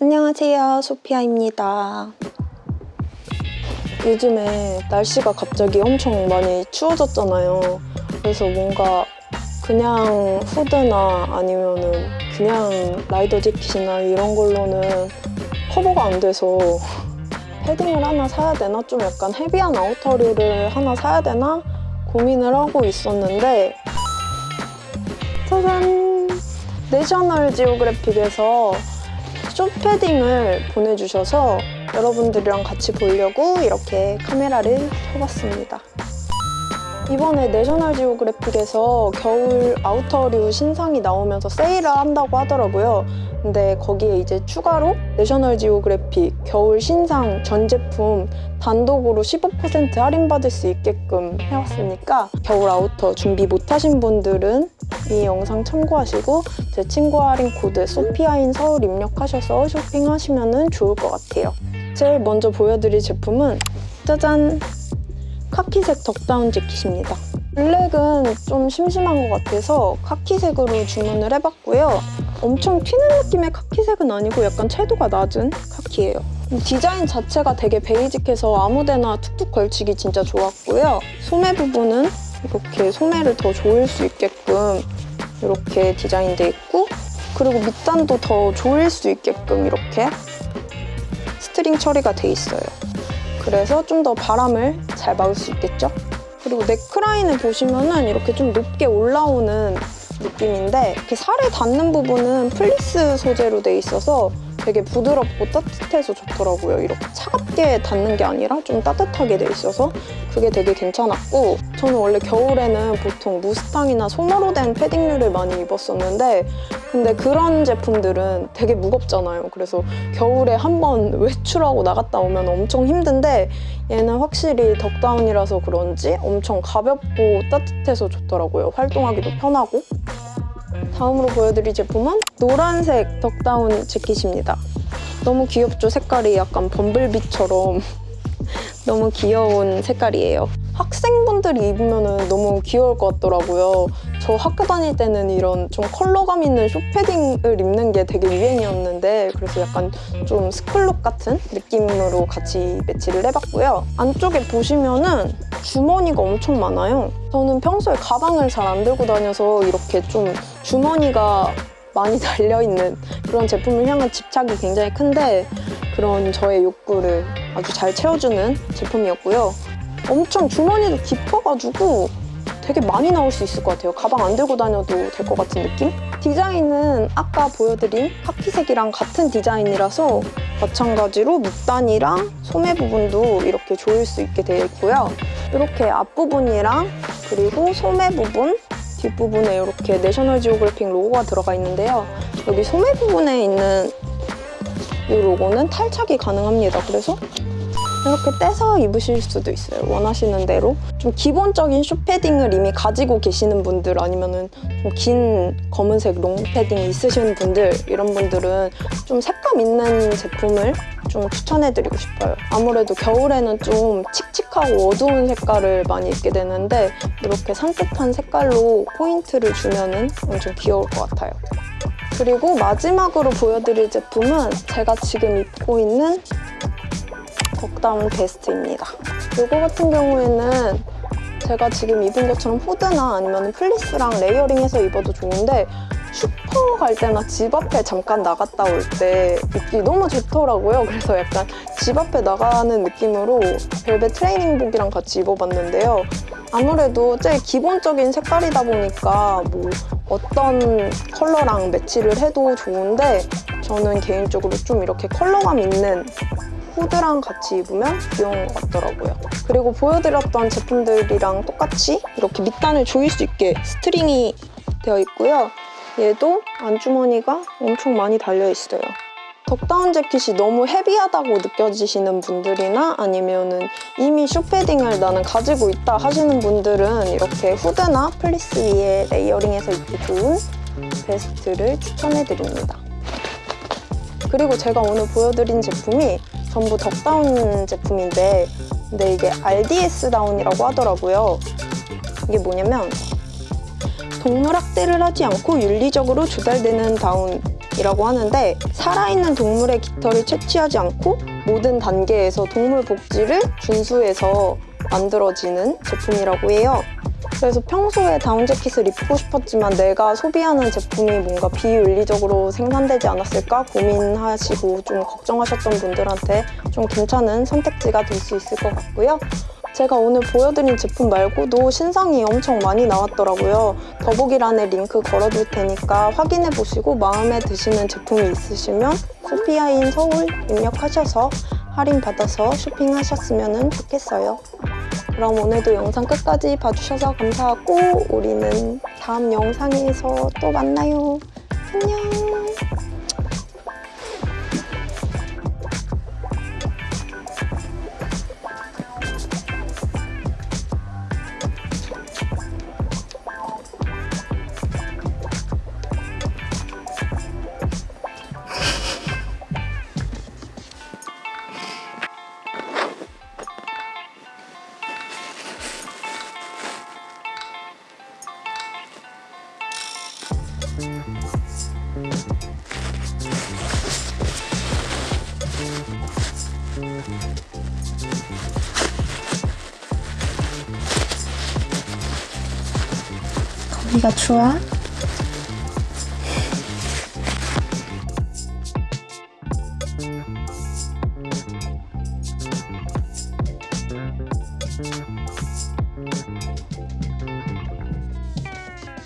안녕하세요 소피아입니다 요즘에 날씨가 갑자기 엄청 많이 추워졌잖아요 그래서 뭔가 그냥 후드나 아니면은 그냥 라이더 재킷이나 이런 걸로는 커버가 안 돼서 패딩을 하나 사야 되나? 좀 약간 헤비한 아우터류를 하나 사야 되나? 고민을 하고 있었는데 짜잔! National Geographic에서 short 패딩을 보내주셔서 여러분들이랑 같이 보려고 이렇게 카메라를 켜봤습니다. 이번에 National Geographic에서 겨울 outer류 신상이 나오면서 세일을 한다고 하더라고요. 근데 거기에 이제 추가로 National Geographic 겨울 신상 전 제품 단독으로 15% 할인받을 수 있게끔 해왔으니까 겨울 outer 준비 못하신 분들은 이 영상 참고하시고 제 친구 할인 코드 Sophia in Seoul 입력하셔서 쇼핑하시면 좋을 것 같아요. 제일 먼저 보여드릴 제품은 짜잔! 카키색 duck down 재킷입니다. 블랙은 좀 심심한 것 같아서 카키색으로 주문을 해봤고요. 엄청 튀는 느낌의 카키색은 아니고 약간 채도가 낮은 카키예요. 디자인 자체가 되게 basic해서 아무데나 툭툭 걸치기 진짜 좋았고요. 소매 부분은 이렇게 소매를 더 조일 수 있게끔 이렇게 디자인돼 있고 그리고 밑단도 더 조일 수 있게끔 이렇게 string 처리가 돼 있어요. 그래서 좀 더 바람을 잘 막을 수 있겠죠? 그리고 넥라인을 보시면은 이렇게 좀 높게 올라오는 느낌인데 이렇게 살에 닿는 부분은 플리스 소재로 돼 있어서 되게 부드럽고 따뜻해서 좋더라고요. 이렇게 차갑게 닿는 게 아니라 좀 따뜻하게 돼 있어서 그게 되게 괜찮았고 저는 원래 겨울에는 보통 무스탕이나 소머로 된 패딩류를 많이 입었었는데 근데 그런 제품들은 되게 무겁잖아요. 그래서 겨울에 한번 외출하고 나갔다 오면 엄청 힘든데 얘는 확실히 덕다운이라서 그런지 엄청 가볍고 따뜻해서 좋더라고요. 활동하기도 편하고 다음으로 보여드릴 제품은 노란색 덕다운 재킷입니다. 너무 귀엽죠? 색깔이 약간 범블비처럼 너무 귀여운 색깔이에요. 학생분들이 입으면 너무 귀여울 것 같더라고요. 저 학교 다닐 때는 이런 좀 컬러감 있는 쇼패딩을 입는 게 되게 유행이었는데 그래서 약간 좀 스쿨룩 같은 느낌으로 같이 매치를 해봤고요. 안쪽에 보시면은 주머니가 엄청 많아요. 저는 평소에 가방을 잘 안 들고 다녀서 이렇게 좀 주머니가 많이 달려있는 그런 제품을 향한 집착이 굉장히 큰데 그런 저의 욕구를 아주 잘 채워주는 제품이었고요. 엄청 주머니도 깊어가지고 되게 많이 나올 수 있을 것 같아요. 가방 안 들고 다녀도 될 것 같은 느낌? 디자인은 아까 보여드린 카키색이랑 같은 디자인이라서 마찬가지로 밑단이랑 소매 부분도 이렇게 조일 수 있게 되어 있고요. 이렇게 앞부분이랑 그리고 소매 부분 뒷부분에 이렇게 내셔널 지오그래픽 로고가 들어가 있는데요. 여기 소매 부분에 있는 이 로고는 탈착이 가능합니다. 그래서 이렇게 떼서 입으실 수도 있어요. 원하시는 대로. 좀 기본적인 숏패딩을 이미 가지고 계시는 분들 아니면 좀긴 검은색 롱패딩 있으신 분들 이런 분들은 좀 색감 있는 제품을 좀 추천해드리고 싶어요. 아무래도 겨울에는 좀 칙칙하고 어두운 색깔을 많이 입게 되는데 이렇게 산뜻한 색깔로 포인트를 주면 엄청 귀여울 것 같아요. 그리고 마지막으로 보여드릴 제품은 제가 지금 입고 있는 덕다운 베스트입니다. 이거 같은 경우에는 제가 지금 입은 것처럼 후드나 아니면 플리스랑 layering해서 입어도 좋은데 슈퍼 갈 때나 집 앞에 잠깐 나갔다 올 때 입기 너무 좋더라고요. 그래서 약간 집 앞에 나가는 느낌으로 벨벳 트레이닝복이랑 같이 입어봤는데요. 아무래도 제일 기본적인 색깔이다 보니까 뭐 어떤 컬러랑 매치를 해도 좋은데 저는 개인적으로 좀 이렇게 컬러감 있는 후드랑 같이 입으면 귀여운 것 같더라고요. 그리고 보여드렸던 제품들이랑 똑같이 이렇게 밑단을 조일 수 있게 스트링이 되어 있고요. 얘도 안주머니가 엄청 많이 달려있어요. 덕다운 재킷이 너무 heavy하다고 느껴지시는 분들이나 아니면 은 이미 숏패딩을 나는 가지고 있다 하시는 분들은 이렇게 후드나 플리스 위에 layering해서 입기 좋은 베스트를 추천해드립니다. 그리고 제가 오늘 보여드린 제품이 전부 덕다운 제품인데 근데 이게 RDS 다운이라고 하더라고요. 이게 뭐냐면 동물 학대를 하지 않고 윤리적으로 조달되는 다운 제품이라고 하는데 살아있는 동물의 깃털을 채취하지 않고 모든 단계에서 동물 복지를 준수해서 만들어지는 제품이라고 해요. 그래서 평소에 다운 재킷을 입고 싶었지만 내가 소비하는 제품이 뭔가 비윤리적으로 생산되지 않았을까 고민하시고 좀 걱정하셨던 분들한테 좀 괜찮은 선택지가 될 수 있을 것 같고요. 제가 오늘 보여드린 제품 말고도 신상이 엄청 많이 나왔더라고요. 더보기란에 링크 걸어둘 테니까 확인해 보시고 마음에 드시는 제품이 있으시면 소피아인 서울 입력하셔서 할인 받아서 쇼핑하셨으면 좋겠어요. 그럼 오늘도 영상 끝까지 봐주셔서 감사하고 우리는 다음 영상에서 또 만나요. 안녕. 거기가 좋아?